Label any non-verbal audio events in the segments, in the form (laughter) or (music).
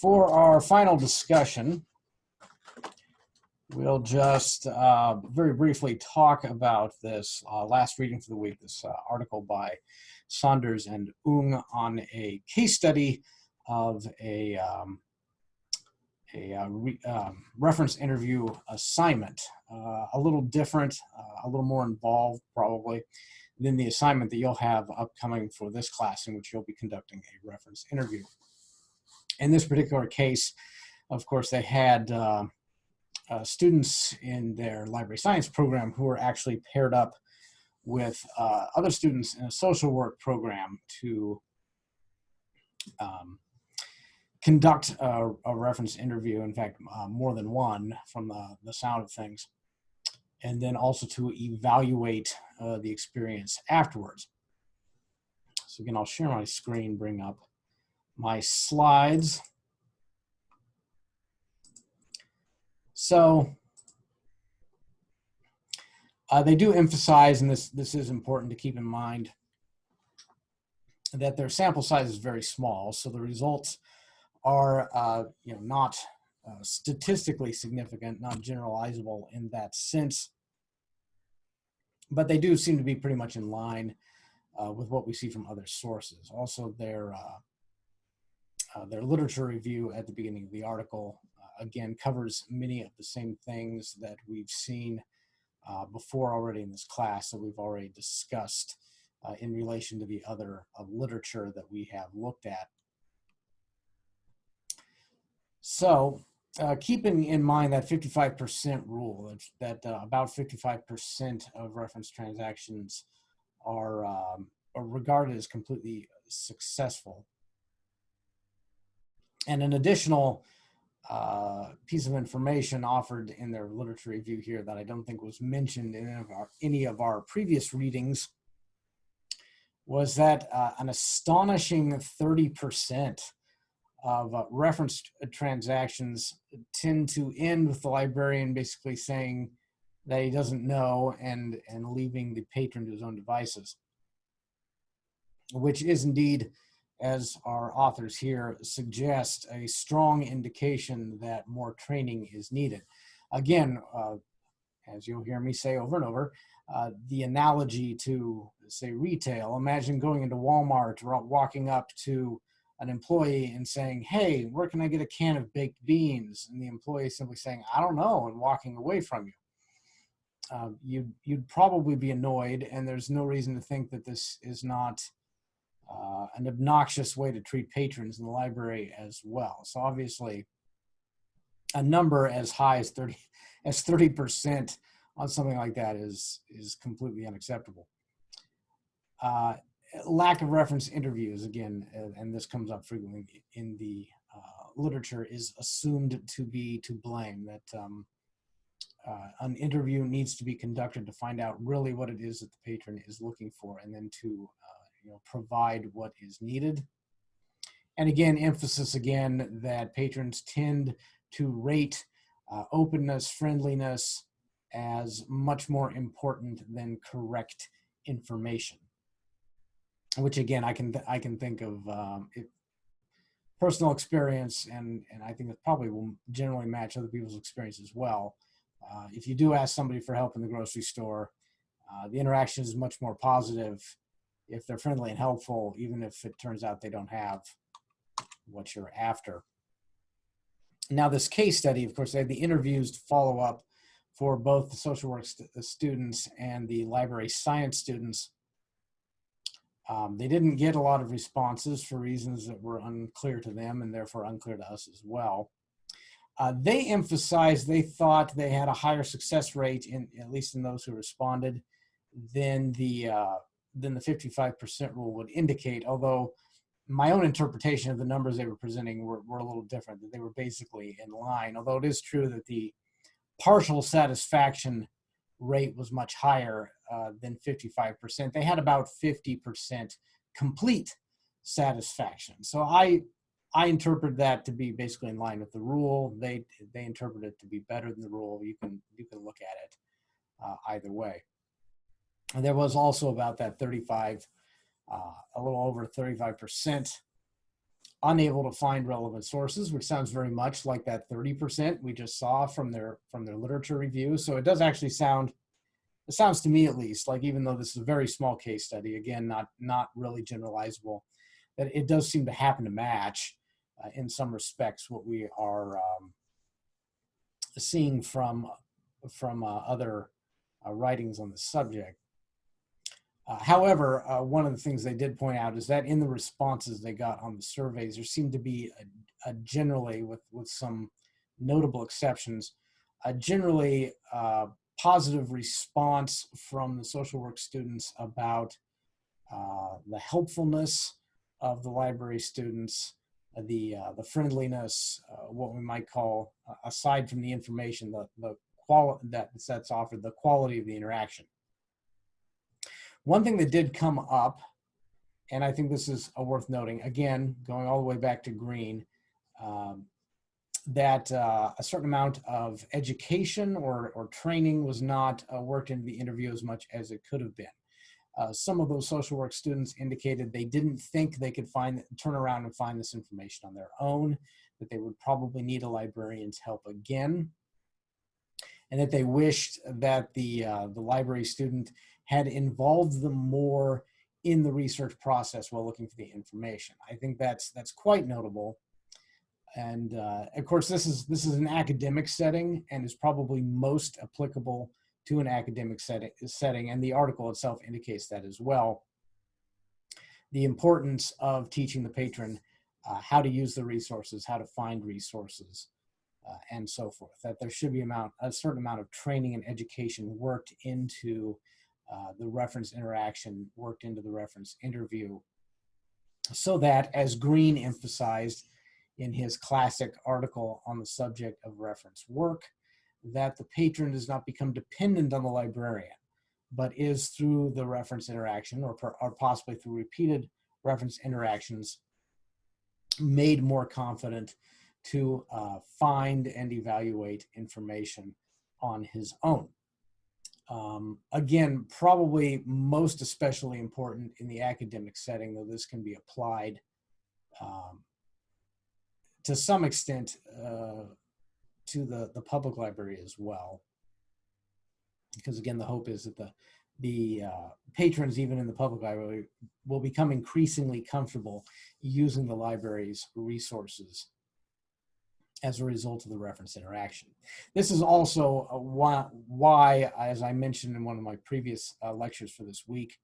for our final discussion, we'll just uh, very briefly talk about this uh, last reading for the week, this uh, article by Saunders and Ung on a case study of a, um, a uh, re, um, reference interview assignment. Uh, a little different, uh, a little more involved probably than the assignment that you'll have upcoming for this class in which you'll be conducting a reference interview. In this particular case, of course, they had uh, uh, students in their library science program who were actually paired up with uh, other students in a social work program to um, conduct a, a, reference interview, in fact, uh, more than one from the, the sound of things, and then also to evaluate uh, the experience afterwards. So again, I'll share my screen, bring up my slides. So uh, they do emphasize, and this, this is important to keep in mind, that their sample size is very small. So the results are uh, you know, not uh, statistically significant, not generalizable in that sense. But they do seem to be pretty much in line uh, with what we see from other sources. Also, their uh, their literature review at the beginning of the article, uh, again, covers many of the same things that we've seen uh, before already in this class that we've already discussed uh, in relation to the other uh, literature that we have looked at. So keeping in mind that 55% rule, that, that about 55% of reference transactions are, um, are regarded as completely successful and an additional uh, piece of information offered in their literature review here that I don't think was mentioned in any of our, any of our previous readings was that uh, an astonishing 30% of uh, reference transactions tend to end with the librarian basically saying that he doesn't know and, and leaving the patron to his own devices, which is indeed as our authors here suggest, a strong indication that more training is needed. Again, uh, as you'll hear me say over and over, uh, the analogy to say retail, imagine going into Walmart, or walking up to an employee and saying, hey, where can I get a can of baked beans? And the employee simply saying, I don't know, and walking away from you. Uh, you'd, you'd probably be annoyed, and there's no reason to think that this is not uh, an obnoxious way to treat patrons in the library as well. So obviously, a number as high as 30 (laughs) as 30% on something like that is is completely unacceptable. Uh, lack of reference interviews again, and this comes up frequently in the uh, literature, is assumed to be to blame. That um, uh, an interview needs to be conducted to find out really what it is that the patron is looking for, and then to you know, provide what is needed. And again, emphasis again that patrons tend to rate uh, openness, friendliness as much more important than correct information. Which again, I can I can think of um, it, personal experience, and and I think it probably will generally match other people's experience as well. Uh, if you do ask somebody for help in the grocery store, uh, the interaction is much more positive if they're friendly and helpful, even if it turns out they don't have what you're after. Now this case study, of course, they had the interviews to follow up for both the social work st students and the library science students. Um, they didn't get a lot of responses for reasons that were unclear to them and therefore unclear to us as well. Uh, they emphasized they thought they had a higher success rate, in at least in those who responded, than the uh, than the 55% rule would indicate, although my own interpretation of the numbers they were presenting were, were a little different, that they were basically in line, although it is true that the partial satisfaction rate was much higher uh, than 55%. They had about 50% complete satisfaction. So I, I interpret that to be basically in line with the rule. They, they interpret it to be better than the rule. You can, you can look at it uh, either way. And there was also about that 35, uh, a little over 35% unable to find relevant sources, which sounds very much like that 30% we just saw from their from their literature review. So it does actually sound, it sounds to me at least, like even though this is a very small case study, again, not not really generalizable, that it does seem to happen to match uh, in some respects what we are um, seeing from from uh, other uh, writings on the subject. Uh, however, uh, one of the things they did point out is that in the responses they got on the surveys, there seemed to be a, a generally, with, with some notable exceptions, a generally uh, positive response from the social work students about uh, the helpfulness of the library students, uh, the uh, the friendliness, what we might call, aside from the information, the the that that's offered, the quality of the interaction. One thing that did come up, and I think this is worth noting, again, going all the way back to Green, um, that uh, a certain amount of education or, or training was not uh, worked into the interview as much as it could have been. Uh, some of those social work students indicated they didn't think they could find turn around and find this information on their own, that they would probably need a librarian's help again, and that they wished that the, uh, the library student had involved them more in the research process while looking for the information. I think that's that's quite notable. And uh, of course, this is this is an academic setting and is probably most applicable to an academic setting, setting. And the article itself indicates that as well. The importance of teaching the patron uh, how to use the resources, how to find resources, uh, and so forth. That there should be amount a certain amount of training and education worked into uh, the reference interaction worked into the reference interview so that, as Green emphasized in his classic article on the subject of reference work, that the patron does not become dependent on the librarian, but is through the reference interaction or, per, or possibly through repeated reference interactions made more confident to uh, find and evaluate information on his own. Um, again, probably most especially important in the academic setting, though this can be applied um, to some extent uh, to the, the public library as well. Because again, the hope is that the, the uh, patrons, even in the public library, will become increasingly comfortable using the library's resources as a result of the reference interaction. This is also why, why, as I mentioned in one of my previous uh, lectures for this week,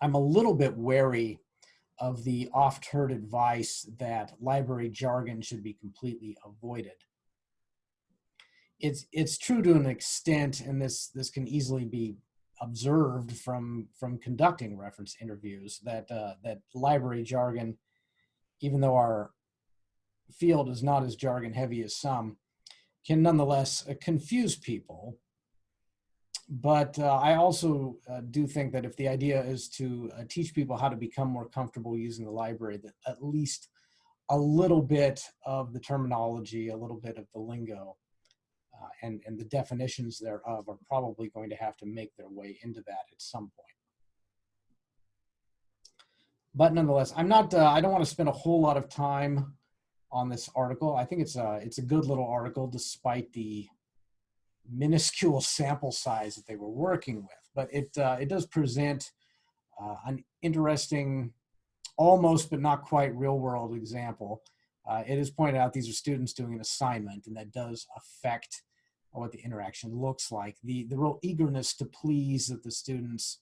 I'm a little bit wary of the oft-heard advice that library jargon should be completely avoided. It's, it's true to an extent, and this, this can easily be observed from, from conducting reference interviews, that, uh, that library jargon, even though our field is not as jargon heavy as some, can nonetheless uh, confuse people. But uh, I also uh, do think that if the idea is to uh, teach people how to become more comfortable using the library, that at least a little bit of the terminology, a little bit of the lingo, uh, and, and the definitions thereof are probably going to have to make their way into that at some point but nonetheless, I'm not, uh, I don't want to spend a whole lot of time on this article. I think it's a it's a good little article despite the minuscule (laughs) sample size that they were working with. But it uh, it does present uh, an interesting, almost but not quite real world example. Uh, it is pointed out these are students doing an assignment, and that does affect what the interaction looks like. The the real eagerness to please that the students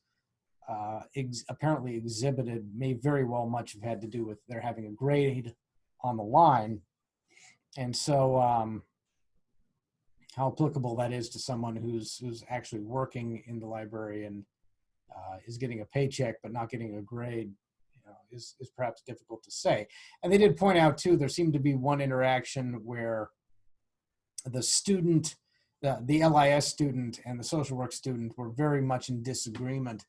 uh, ex apparently exhibited may very well much have had to do with their having a grade on the line. And so um, how applicable that is to someone who's, who's actually working in the library and uh, is getting a paycheck but not getting a grade you know, is, is perhaps difficult to say. And they did point out too, there seemed to be one interaction where the student, the, the LIS student and the social work student were very much in disagreement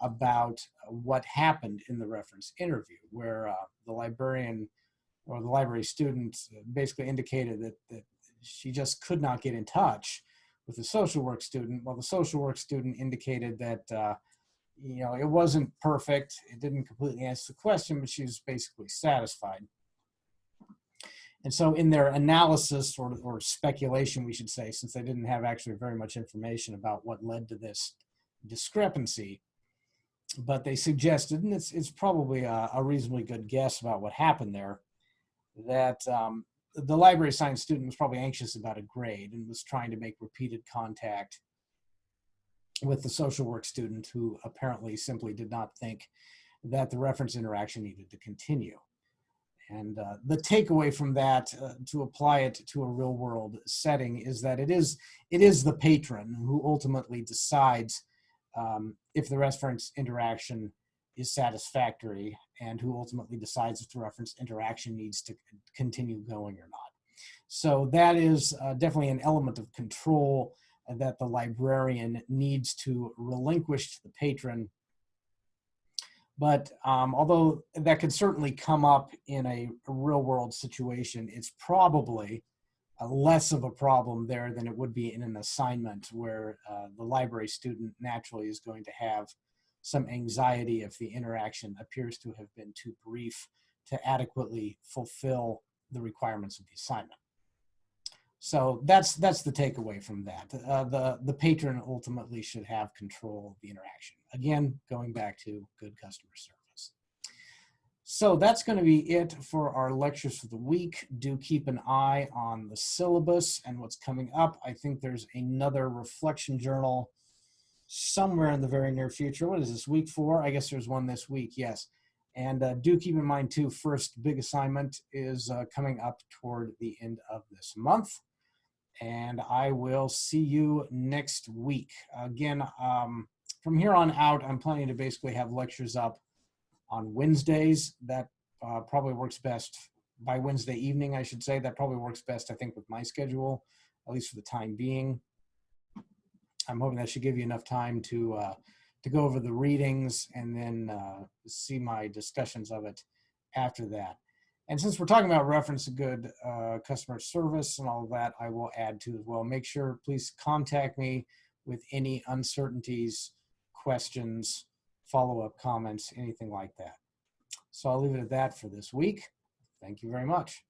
about what happened in the reference interview, where uh, the librarian or the library student basically indicated that, that she just could not get in touch with the social work student, while the social work student indicated that uh, you know, it wasn't perfect. It didn't completely answer the question, but she was basically satisfied. And so in their analysis or, or speculation, we should say, since they didn't have actually very much information about what led to this discrepancy, but they suggested, and it's, it's probably a, a reasonably good guess about what happened there, that um, the library science student was probably anxious about a grade and was trying to make repeated contact with the social work student who apparently simply did not think that the reference interaction needed to continue. And uh, the takeaway from that, uh, to apply it to a real world setting, is that it is it is the patron who ultimately decides um, if the reference interaction is satisfactory and who ultimately decides if the reference interaction needs to continue going or not. So that is uh, definitely an element of control that the librarian needs to relinquish to the patron. But um, although that could certainly come up in a, real world situation, it's probably uh, less of a problem there than it would be in an assignment where uh, the library student naturally is going to have some anxiety if the interaction appears to have been too brief to adequately fulfill the requirements of the assignment. So that's that's the takeaway from that. Uh, the the patron ultimately should have control of the interaction. Again, going back to good customer service. So that's going to be it for our lectures for the week. Do keep an eye on the syllabus and what's coming up. I think there's another reflection journal somewhere in the very near future. What is this, week four? I guess there's one this week, yes. And uh, do keep in mind too, first big assignment is uh, coming up toward the end of this month. And I will see you next week. Again, um, from here on out, I'm planning to basically have lectures up on Wednesdays. That uh, probably works best by Wednesday evening, I should say. That probably works best, I think, with my schedule, at least for the time being. I'm hoping that should give you enough time to uh, to go over the readings and then uh, see my discussions of it after that. And since we're talking about reference good uh, customer service and all of that, I will add to as well. Make sure, please contact me with any uncertainties, questions, follow-up comments, anything like that. So I'll leave it at that for this week. Thank you very much.